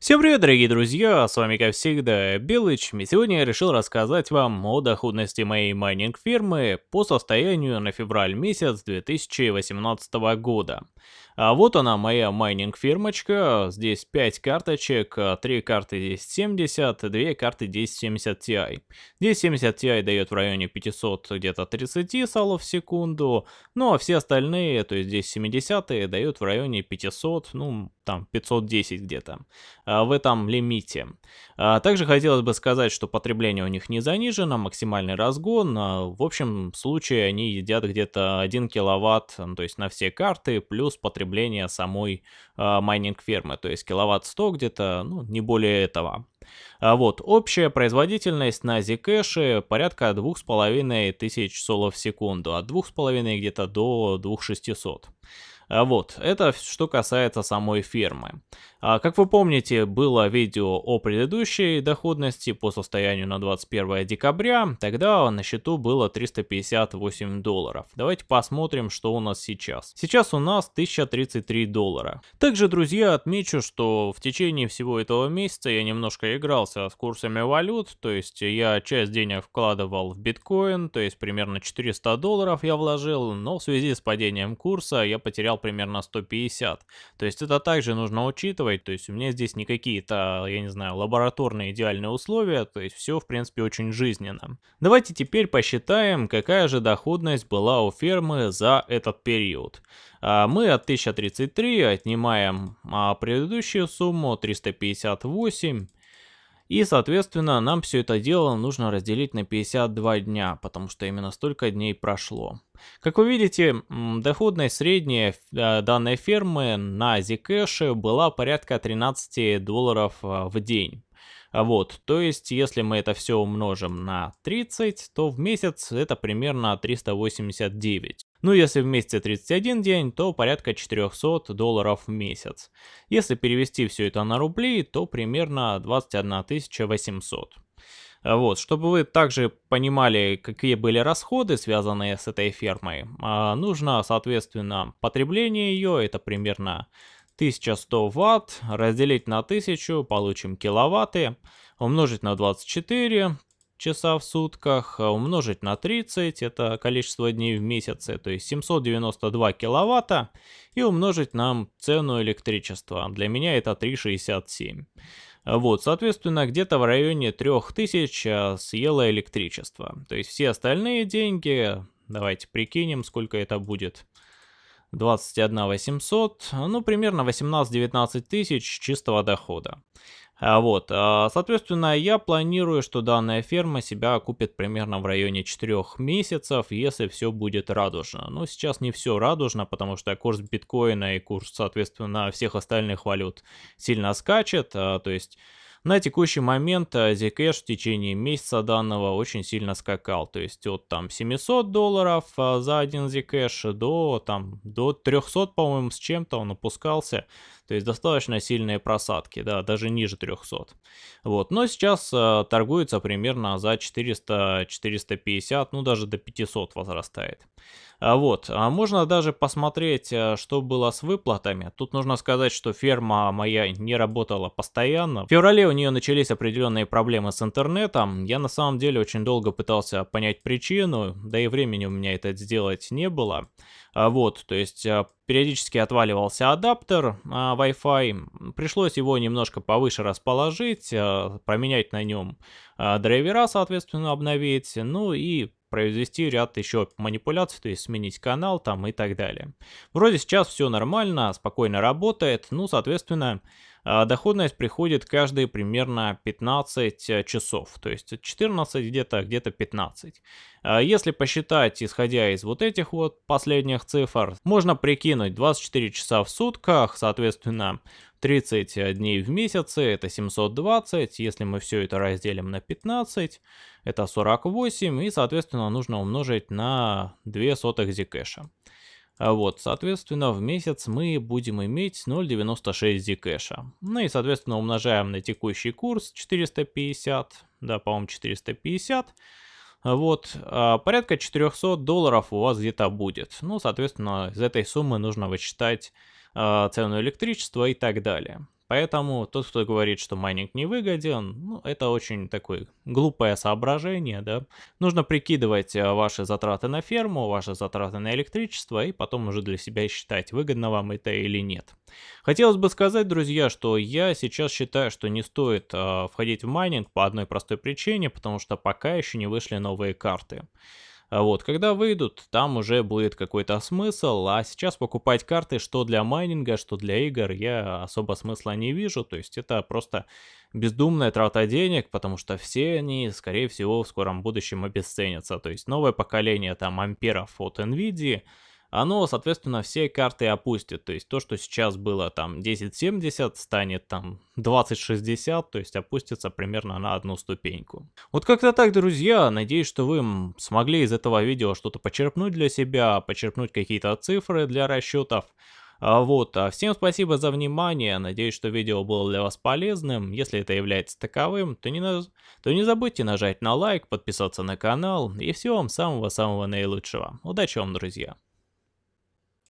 Всем привет, дорогие друзья, с вами как всегда Белыч, и сегодня я решил рассказать вам о доходности моей майнинг фермы по состоянию на февраль месяц 2018 года. А вот она, моя майнинг фермочка. Здесь 5 карточек, 3 карты 1070, 2 карты 1070 Ti. 1070 Ti дает в районе 500 где-то 30 солов в секунду, ну а все остальные, то есть 1070 дают в районе 500, ну там 510 где-то, а, в этом лимите. А, также хотелось бы сказать, что потребление у них не занижено, максимальный разгон. В общем случае они едят где-то 1 киловатт, то есть на все карты, плюс потребление потребления самой э, майнинг фермы, то есть киловатт 100 где-то, ну, не более этого. А вот, общая производительность на Zcash порядка 2500 солов в секунду, от 2,5 где-то до 2600. А вот, это что касается самой фермы. А, как вы помните, было видео о предыдущей доходности по состоянию на 21 декабря, тогда на счету было 358 долларов. Давайте посмотрим, что у нас сейчас. Сейчас у нас 1033 доллара. Также, друзья, отмечу, что в течение всего этого месяца я немножко игрался с курсами валют, то есть я часть денег вкладывал в биткоин, то есть примерно 400 долларов я вложил, но в связи с падением курса я потерял примерно 150. То есть это также нужно учитывать, учитывать, то есть у меня здесь не какие-то, я не знаю, лабораторные идеальные условия, то есть все в принципе очень жизненно. Давайте теперь посчитаем, какая же доходность была у фермы за этот период. А, мы от 1033 отнимаем а, предыдущую сумму 358 и, соответственно, нам все это дело нужно разделить на 52 дня, потому что именно столько дней прошло. Как вы видите, доходность средняя э, данной фермы на Zcash была порядка 13 долларов э, в день. Вот, то есть, если мы это все умножим на 30, то в месяц это примерно 389. Ну, если в месяце 31 день, то порядка 400 долларов в месяц. Если перевести все это на рубли, то примерно 21 800. Вот, чтобы вы также понимали, какие были расходы, связанные с этой фермой, а, нужно, соответственно, потребление ее, это примерно 1100 ватт, разделить на 1000, получим киловатты, умножить на 24, часа в сутках, умножить на 30, это количество дней в месяце, то есть 792 киловатта, и умножить на цену электричества. Для меня это 3,67. Вот, соответственно, где-то в районе 3000 а, съело электричество. То есть все остальные деньги, давайте прикинем, сколько это будет. 21 800, ну примерно 18-19 тысяч чистого дохода. А вот, а, соответственно, я планирую, что данная ферма себя окупит примерно в районе 4 месяцев, если все будет радужно. Но сейчас не все радужно, потому что курс биткоина и курс, соответственно, всех остальных валют сильно скачет, а, то есть на текущий момент э, Zcash в течение месяца данного очень сильно скакал, то есть от там 700 долларов э, за один Zcash до там до 300, по-моему, с чем-то он опускался, то есть достаточно сильные просадки, да, даже ниже 300. Вот, но сейчас э, торгуется примерно за 400-450, ну даже до 500 возрастает. А вот, а можно даже посмотреть, что было с выплатами. Тут нужно сказать, что ферма моя не работала постоянно. В феврале у нее начались определенные проблемы с интернетом. Я на самом деле очень долго пытался понять причину, да и времени у меня это сделать не было. А вот, то есть э, периодически отваливался адаптер а, Wi-Fi, пришлось его немножко повыше расположить, а, променять на нем драйвера, соответственно, обновить, ну и произвести ряд еще манипуляций, то есть сменить канал там и так далее. Вроде сейчас все нормально, спокойно работает, ну, соответственно, доходность приходит каждые примерно 15 э, часов, то есть 14 где-то, где-то 15. А, если посчитать, исходя из вот этих вот последних цифр, можно прикинуть 24 часа в сутках, соответственно, 30 дней в месяце, это 720, если мы все это разделим на 15, это 48, и, соответственно, нужно умножить на 2 сотых зикэша. А вот, соответственно, в месяц мы будем иметь 0.96 зикэша. Ну и, соответственно, умножаем на текущий курс 450, да, по-моему, 450. Вот, а порядка 400 долларов у вас где-то будет. Ну, соответственно, из этой суммы нужно вычитать а, цену электричества и так далее. Поэтому тот, кто говорит, что майнинг не выгоден, ну, это очень такое глупое соображение, да. Нужно прикидывать э, ваши затраты на ферму, ваши затраты на электричество, и потом уже для себя считать, выгодно вам это или нет. Хотелось бы сказать, друзья, что я сейчас считаю, что не стоит э, входить в майнинг по одной простой причине, потому что пока еще не вышли новые карты. А вот, когда выйдут, там уже будет какой-то смысл, а сейчас покупать карты что для майнинга, что для игр, я особо смысла не вижу, то есть это просто бездумная трата денег, потому что все они, скорее всего, в скором будущем обесценятся, то есть новое поколение там амперов от NVIDIA, оно, соответственно, все карты опустит. То есть то, что сейчас было там 1070, станет там 2060, то есть опустится примерно на одну ступеньку. Вот как-то так, друзья. Надеюсь, что вы смогли из этого видео что-то почерпнуть для себя, почерпнуть какие-то цифры для расчетов. А вот, а всем спасибо за внимание, надеюсь, что видео было для вас полезным, если это является таковым, то не, на... то не забудьте нажать на лайк, подписаться на канал, и всего вам самого-самого наилучшего. Удачи вам, друзья!